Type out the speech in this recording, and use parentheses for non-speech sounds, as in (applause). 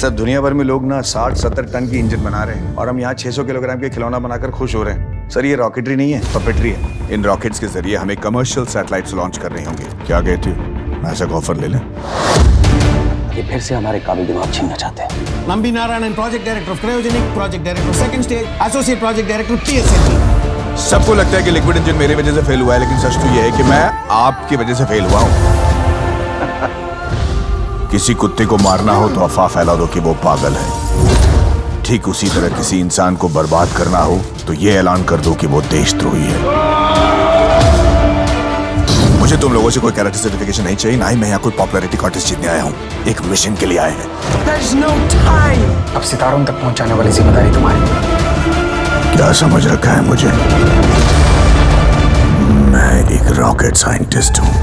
सब दुनिया भर में लोग ना 60-70 टन की इंजन बना रहे हैं और हम यहाँ 600 किलोग्राम के खिलौना बनाकर खुश हो रहे हैं। सर ये रॉकेटरी नहीं है पपेटरी है। इन रॉकेट्स के ज़रिए हमें कमर्शियल सैटेलाइट्स लॉन्च करने होंगे। क्या कहते हो? ऐसा ऑफ़र ले लें। ये फिर से हमारे काबिल दिमाग छीनना चाहते हैं। Narayanan, project director of Cryogenic, project director of second stage, associate project director सबको लगता है कि लिक्विड इंजन मेरी वजह से फेल हुआ है लेकिन सच तो यह है कि मैं आपकी वजह से फेल हुआ हूँ। (laughs) किसी कुत्ते को मारना हो तो अफवाह फैला दो कि वो पागल है। ठीक उसी तरह किसी इंसान को बर्बाद करना हो तो ये ऐलान कर दो कि वो देशद्रोही है। मुझे तुम लोगों से कोई कैरेक्टर सर्टिफिकेशन नहीं चाहिए ना ही मैं यहाँ कोई पॉपुलैरिटी कॉन्टेस्ट जीतने आया हूँ। एक मिशन के लिए आए हैं। No अब सितारों तक पहुँचाने वाली ज़िम्मेदारी तुम्हारी। क्या समझ रखा है मुझे? मैं एक रॉकेट साइंटिस्ट हूँ।